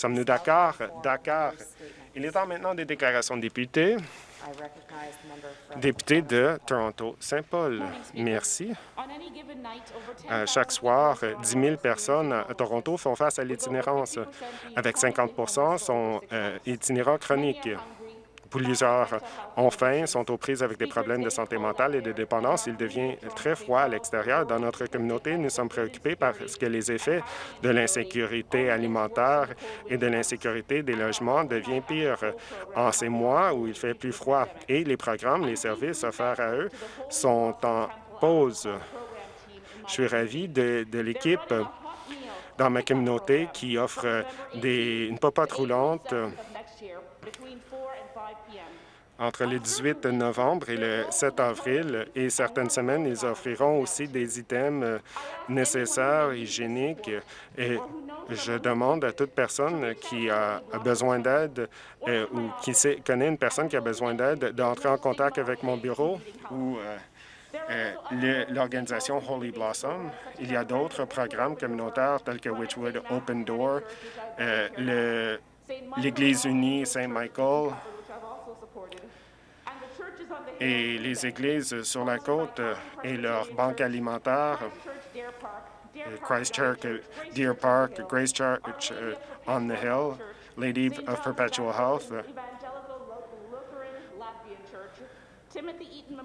Sommes-nous d'accord? D'accord. Il est temps maintenant des déclarations de députés. Député de Toronto-Saint-Paul. Merci. Euh, chaque soir, 10 000 personnes à Toronto font face à l'itinérance. Avec 50% sont euh, itinérants chroniques. Plusieurs faim, sont aux prises avec des problèmes de santé mentale et de dépendance. Il devient très froid à l'extérieur. Dans notre communauté, nous sommes préoccupés parce que les effets de l'insécurité alimentaire et de l'insécurité des logements deviennent pires en ces mois où il fait plus froid. Et les programmes, les services offerts à eux sont en pause. Je suis ravi de, l'équipe dans ma communauté qui offre des, une popote roulante entre le 18 novembre et le 7 avril, et certaines semaines, ils offriront aussi des items euh, nécessaires, hygiéniques, et je demande à toute personne qui a besoin d'aide euh, ou qui sait, connaît une personne qui a besoin d'aide d'entrer en contact avec mon bureau ou euh, l'organisation Holy Blossom. Il y a d'autres programmes communautaires tels que Witchwood Open Door, l'Église unie Saint-Michael, et les églises sur la côte et leurs banques alimentaires, Christchurch, Deer Park, Grace Church euh, on the Hill, Lady of Perpetual Health,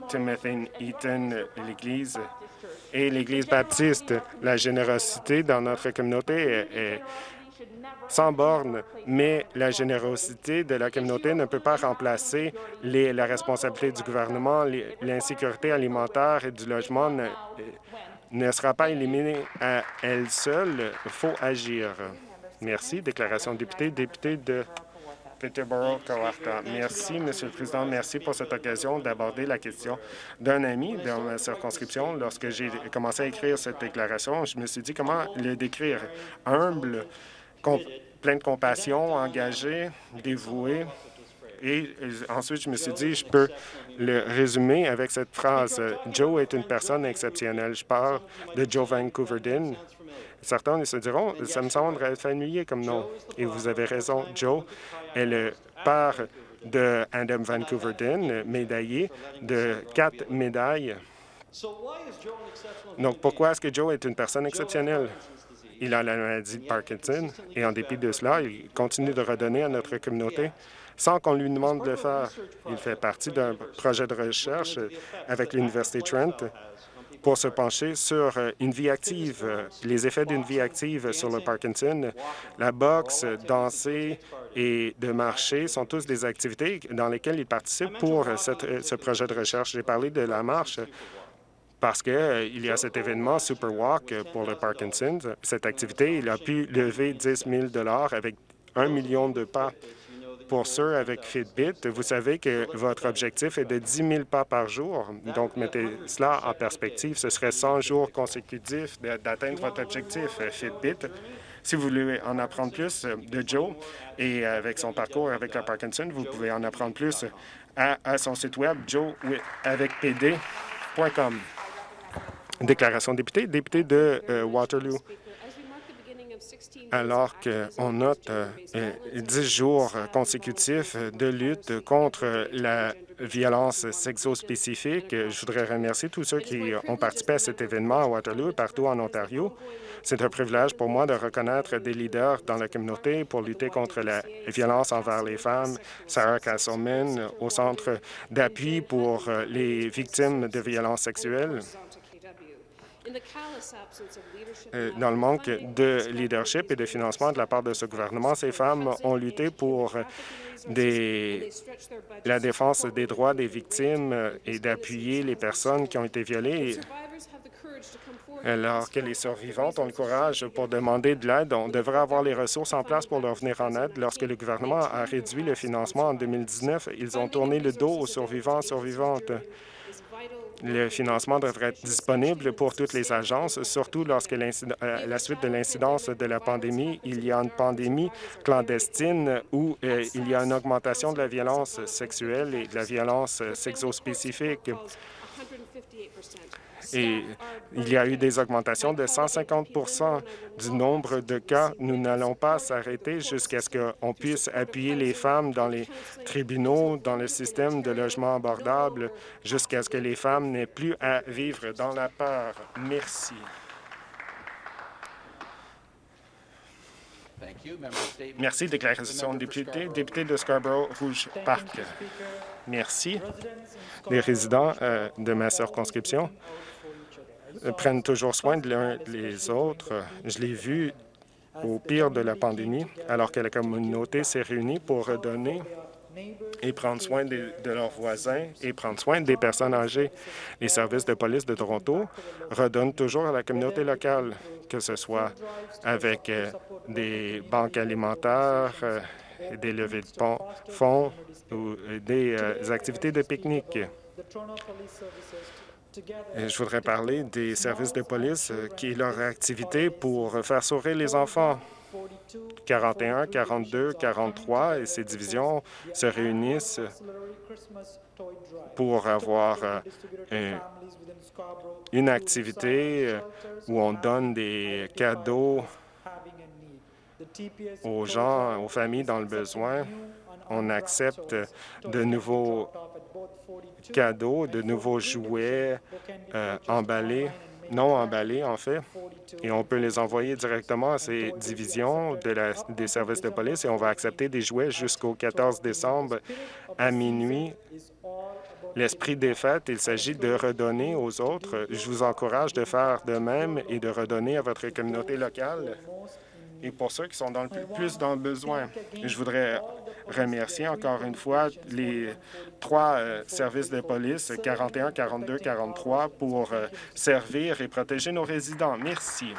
Timothy Eaton, l'Église et l'Église baptiste. La générosité dans notre communauté est, sans borne, mais la générosité de la communauté ne peut pas remplacer la responsabilité du gouvernement. L'insécurité alimentaire et du logement ne, sera pas éliminée à elle seule. Il faut agir. Merci. Déclaration de député. Député de Peterborough, Kawarta. Merci, Monsieur le Président. Merci pour cette occasion d'aborder la question d'un ami dans ma circonscription. Lorsque j'ai commencé à écrire cette déclaration, je me suis dit comment le décrire. Humble, plein de compassion, engagé, dévoué. Et ensuite, je me suis dit, je peux le résumer avec cette phrase. Joe est une personne exceptionnelle. Je parle de Joe Vancouverdin. Certains se diront, ça me semble familier comme nom. Et vous avez raison, Joe est le père de Adam Vancouverdin, médaillé de quatre médailles. Donc, pourquoi est-ce que Joe est une personne exceptionnelle? Il a la maladie de Parkinson et en dépit de cela, il continue de redonner à notre communauté sans qu'on lui demande de faire. Il fait partie d'un projet de recherche avec l'Université Trent pour se pencher sur une vie active, les effets d'une vie active sur le Parkinson. La boxe, danser et de marcher sont tous des activités dans lesquelles il participe pour ce projet de recherche. J'ai parlé de la marche parce qu'il euh, y a cet événement Super Walk pour le Parkinson. Cette activité, il a pu lever 10 000 avec un million de pas. Pour ceux avec Fitbit, vous savez que votre objectif est de 10 000 pas par jour. Donc, mettez cela en perspective. Ce serait 100 jours consécutifs d'atteindre votre objectif euh, Fitbit. Si vous voulez en apprendre plus euh, de Joe et avec son parcours avec le Parkinson, vous pouvez en apprendre plus à, son site web joeavecpd.com. Déclaration de député, député de euh, Waterloo. Alors qu'on note euh, dix jours consécutifs de lutte contre la violence sexo-spécifique, je voudrais remercier tous ceux qui ont participé à cet événement à Waterloo et partout en Ontario. C'est un privilège pour moi de reconnaître des leaders dans la communauté pour lutter contre la violence envers les femmes. Sarah Castleman, au Centre d'appui pour les victimes de violences sexuelles. Euh, dans le manque de leadership et de financement de la part de ce gouvernement, ces femmes ont lutté pour la défense des droits des victimes et d'appuyer les personnes qui ont été violées. Alors que les survivantes ont le courage pour demander de l'aide, on devrait avoir les ressources en place pour leur venir en aide. Lorsque le gouvernement a réduit le financement en 2019, ils ont tourné le dos aux survivants et survivantes. Le financement devrait être disponible pour toutes les agences, surtout lorsque à euh, la suite de l'incidence de la pandémie, il y a une pandémie clandestine où euh, il y a une augmentation de la violence sexuelle et de la violence sexospécifique. Et il y a eu des augmentations de 150% du nombre de cas. Nous n'allons pas s'arrêter jusqu'à ce qu'on puisse appuyer les femmes dans les tribunaux, dans le système de logement abordable, jusqu'à ce que les femmes n'aient plus à vivre dans la peur. Merci. Merci. Déclaration de député. Député de Scarborough-Rouge Park. Merci. Les résidents euh, de ma circonscription prennent toujours soin de l'un des autres. Je l'ai vu au pire de la pandémie, alors que la communauté s'est réunie pour redonner et prendre soin de, leurs voisins et prendre soin des personnes âgées. Les services de police de Toronto redonnent toujours à la communauté locale, que ce soit avec euh, des banques alimentaires, euh, des levées de fonds ou des euh, activités de pique-nique. Je voudrais parler des services de police qui est leur activité pour faire sourire les enfants. 41, 42, 43 et ces divisions se réunissent pour avoir euh, une activité euh, où on donne des cadeaux aux gens, aux familles dans le besoin. On accepte de nouveaux cadeaux, de nouveaux jouets euh, emballés non emballés, en fait, et on peut les envoyer directement à ces divisions de la, des services de police et on va accepter des jouets jusqu'au 14 décembre à minuit. L'esprit des fêtes, il s'agit de redonner aux autres. Je vous encourage de faire de même et de redonner à votre communauté locale et pour ceux qui sont dans le plus dans le besoin. Je voudrais remercier encore une fois les trois euh, services de police, 41, 42, 43, pour euh, servir et protéger nos résidents. Merci.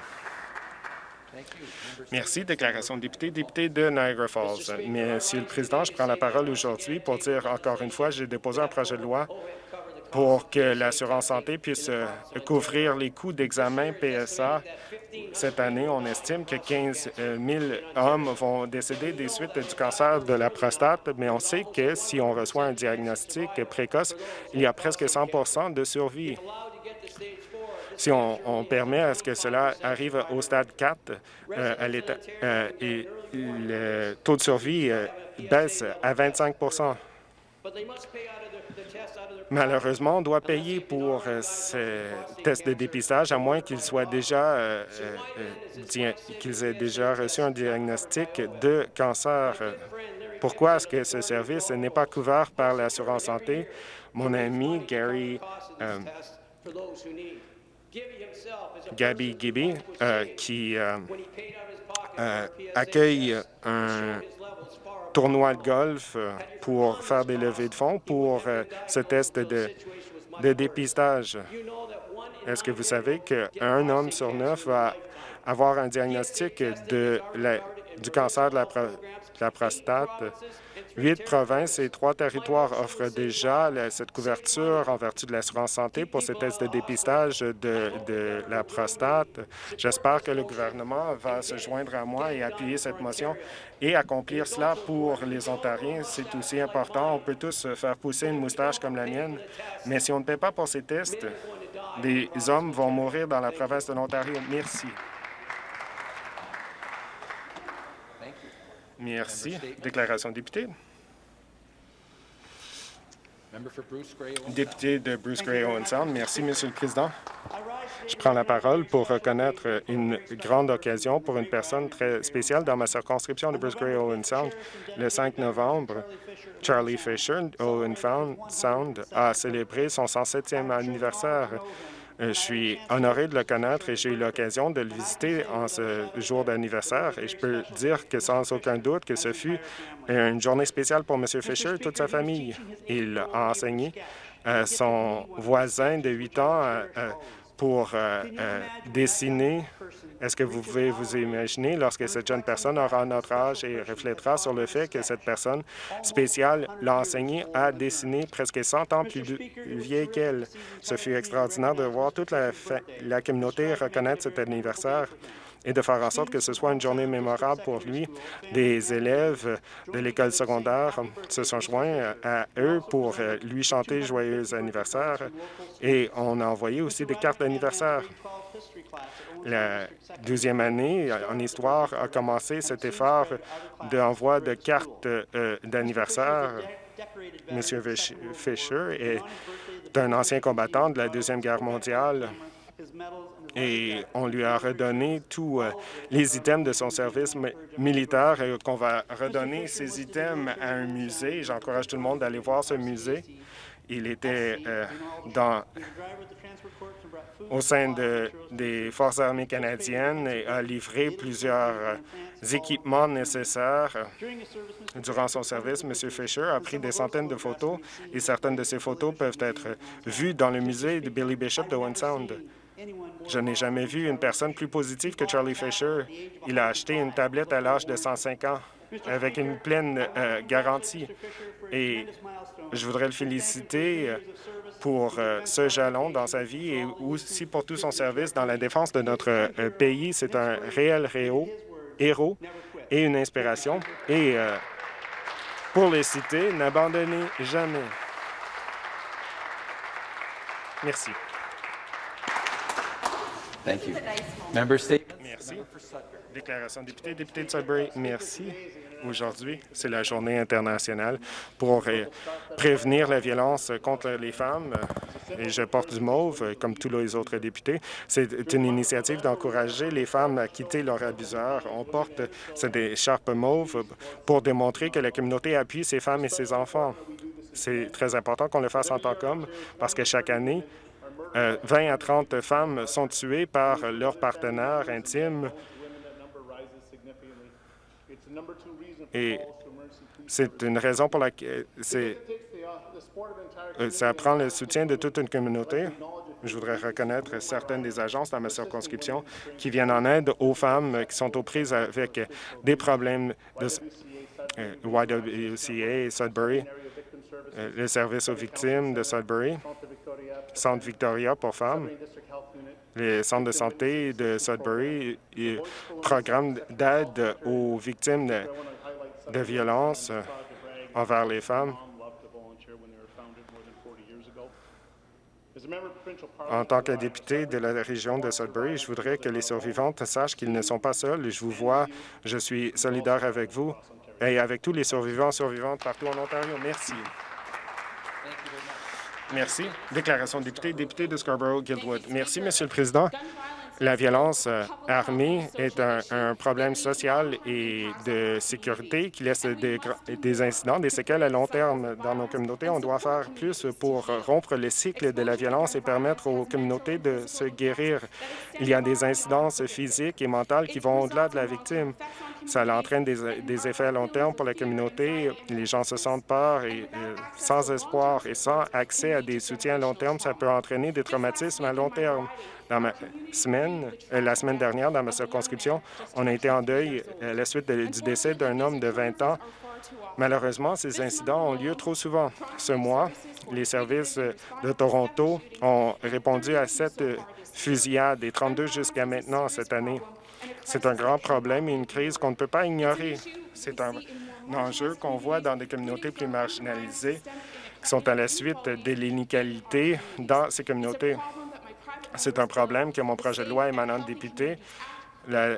Merci. Déclaration de député. Député de Niagara Falls. Monsieur le Président, je prends la parole aujourd'hui pour dire encore une fois, j'ai déposé un projet de loi pour que l'assurance santé puisse euh, couvrir les coûts d'examen PSA. Cette année, on estime que 15 000 euh, hommes vont décéder des suites du cancer de la prostate, mais on sait que si on reçoit un diagnostic précoce, il y a presque 100% de survie. Si on, permet à ce que cela arrive au stade 4 euh, le taux de survie baisse à 25 Malheureusement, doit payer pour euh, ce test de dépistage, à moins qu'ils soient déjà euh, euh, qu'ils aient déjà reçu un diagnostic de cancer. Pourquoi est-ce que ce service n'est pas couvert par l'assurance santé? Mon ami Gary Gabby Gibby, qui accueille un tournoi de golf euh, pour faire des levées de fonds pour euh, ce test de, de dépistage. Est-ce que vous savez qu'un homme sur neuf va avoir un diagnostic de du cancer de la, de la prostate? Huit provinces et trois territoires offrent déjà cette couverture en vertu de l'assurance santé pour ces tests de dépistage de, la prostate. J'espère que le gouvernement va se joindre à moi et appuyer cette motion et accomplir cela pour les Ontariens. C'est aussi important. On peut tous faire pousser une moustache comme la mienne, mais si on ne paie pas pour ces tests, des hommes vont mourir dans la province de l'Ontario. Merci. Merci. Déclaration de député. Député de Bruce Gray Owen Sound. Merci, Monsieur le Président. Je prends la parole pour reconnaître une grande occasion pour une personne très spéciale dans ma circonscription de Bruce Gray Owen Sound. Le 5 novembre, Charlie Fisher, Owen Sound, a célébré son 107e anniversaire. Euh, je suis honoré de le connaître et j'ai eu l'occasion de le visiter en ce jour d'anniversaire et je peux dire que sans aucun doute que ce fut une journée spéciale pour M. Fisher et toute sa famille. Il a enseigné à son voisin de 8 ans pour euh, euh, dessiner? Est-ce que vous pouvez vous imaginer lorsque cette jeune personne aura notre âge et reflétera sur le fait que cette personne spéciale l'a enseigné à dessiner presque 100 ans plus vieille qu'elle? Ce fut extraordinaire de voir toute la, la communauté reconnaître cet anniversaire et de faire en sorte que ce soit une journée mémorable pour lui. Des élèves de l'école secondaire se sont joints à eux pour lui chanter joyeux anniversaire et on a envoyé aussi des cartes d'anniversaire. La deuxième année en histoire a commencé cet effort d'envoi de cartes euh, d'anniversaire. M. Fisher est un ancien combattant de la Deuxième Guerre mondiale et on lui a redonné tous euh, les items de son service militaire et qu'on va redonner ces items à un musée. J'encourage tout le monde d'aller voir ce musée. Il était euh, dans, au sein des Forces armées canadiennes et a livré plusieurs euh, équipements nécessaires. Durant son service, M. Fisher a pris des centaines de photos et certaines de ces photos peuvent être vues dans le musée de Billy Bishop de One Sound. Je n'ai jamais vu une personne plus positive que Charlie Fisher. Il a acheté une tablette à l'âge de 105 ans avec une pleine euh, garantie. Et je voudrais le féliciter euh, pour euh, ce jalon dans sa vie et aussi pour tout son service dans la défense de notre pays. C'est un réel héros et une inspiration. Et pour les citer, n'abandonnez jamais. Merci. Merci. Déclaration de député, député de Sudbury, merci. Aujourd'hui, c'est la journée internationale pour euh, prévenir la violence contre les femmes. Et je porte du mauve, comme tous les autres députés. C'est une initiative d'encourager les femmes à quitter leur abuseur. On porte cette écharpe mauve pour démontrer que la communauté appuie ces femmes et ces enfants. C'est très important qu'on le fasse en tant qu'homme parce que chaque année, 20 euh, à 30 femmes sont tuées par leur partenaire intime et c'est une raison pour laquelle euh, ça prend le soutien de toute une communauté. Je voudrais reconnaître certaines des agences dans ma circonscription qui viennent en aide aux femmes qui sont aux prises avec des problèmes de euh, YWCA Sudbury, le service aux victimes de Sudbury, Centre Victoria pour femmes, les centres de santé de Sudbury, et programme d'aide aux victimes de, de violences envers les femmes. En tant que député de la région de Sudbury, je voudrais que les survivantes sachent qu'ils ne sont pas seuls. Je vous vois, je suis solidaire avec vous et avec tous les survivants survivantes partout en Ontario. Merci. Merci. Déclaration de député, député de Scarborough-Guildwood. Merci, Monsieur le Président. La violence euh, armée est un, problème social et de sécurité qui laisse des, des, incidents, des séquelles à long terme dans nos communautés. On doit faire plus pour rompre le cycle de la violence et permettre aux communautés de se guérir. Il y a des incidences physiques et mentales qui vont au-delà de la victime. Ça entraîne des, effets à long terme pour la communauté. Les gens se sentent peur et sans espoir et sans accès à des soutiens à long terme, ça peut entraîner des traumatismes à long terme. Dans ma semaine, euh, la semaine dernière, dans ma circonscription, on a été en deuil à la suite du décès d'un homme de 20 ans. Malheureusement, ces incidents ont lieu trop souvent. Ce mois, les services de Toronto ont répondu à sept fusillades et 32 jusqu'à maintenant cette année. C'est un grand problème et une crise qu'on ne peut pas ignorer. C'est un, enjeu qu'on voit dans des communautés plus marginalisées qui sont à la suite de l'inégalité dans ces communautés. C'est un problème que mon projet de loi émanant de député, la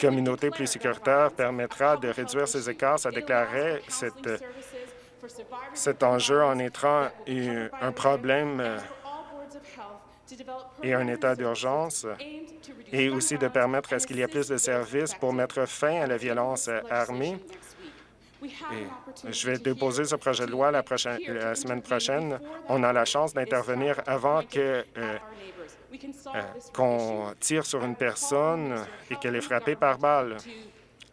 communauté plus sécuritaire permettra de réduire ces écarts. Ça déclarait cet enjeu en étant un problème et un état d'urgence et aussi de permettre à ce qu'il y ait plus de services pour mettre fin à la violence armée. je vais déposer ce projet de loi la, prochaine, la semaine prochaine. On a la chance d'intervenir avant que euh, euh, qu'on tire sur une personne et qu'elle est frappée par balle.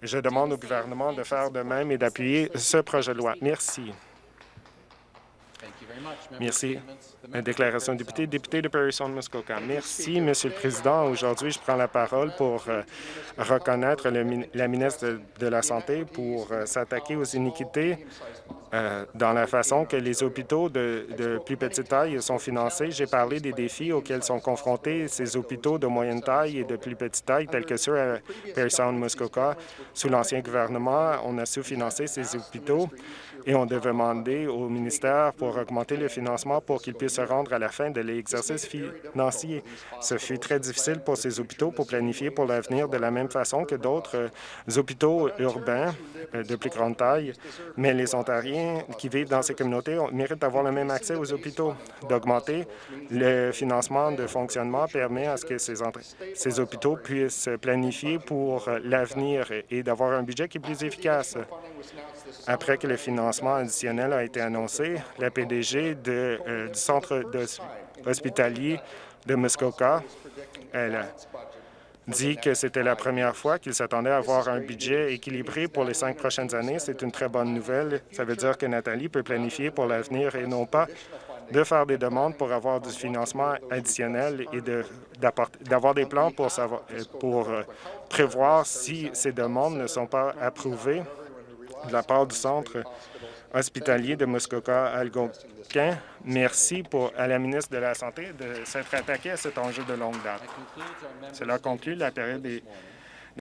Je demande au gouvernement de faire de même et d'appuyer ce projet de loi. Merci. Merci. Déclaration de député, député de Parison-Muskoka. Merci, Monsieur le Président. Aujourd'hui, je prends la parole pour euh, reconnaître la ministre de la Santé pour euh, s'attaquer aux iniquités euh, dans la façon que les hôpitaux de, plus petite taille sont financés. J'ai parlé des défis auxquels sont confrontés ces hôpitaux de moyenne taille et de plus petite taille, tels que ceux à Parry Sound Muskoka. Sous l'ancien gouvernement, on a sous-financé ces hôpitaux et on devait demander au ministère pour augmenter le financement pour qu'ils puissent se rendre à la fin de l'exercice financier. Ce fut très difficile pour ces hôpitaux pour planifier pour l'avenir de la même façon que d'autres hôpitaux urbains euh, de plus grande taille, mais les Ontariens qui vivent dans ces communautés méritent d'avoir le même accès aux hôpitaux. D'augmenter le financement de fonctionnement permet à ce que ces, hôpitaux puissent planifier pour l'avenir et d'avoir un budget qui est plus efficace. Après que le financement additionnel a été annoncé, la PDG euh, du centre hospitalier de Muskoka, elle a dit que c'était la première fois qu'il s'attendait à avoir un budget équilibré pour les cinq prochaines années. C'est une très bonne nouvelle. Ça veut dire que Nathalie peut planifier pour l'avenir et non pas de faire des demandes pour avoir du financement additionnel et d'avoir des plans pour, euh, prévoir si ces demandes ne sont pas approuvées de la part du Centre hospitalier de Muskoka-Algonquin. Merci pour, à la ministre de la Santé de s'être attaquée à cet enjeu de longue date. Cela conclut la période des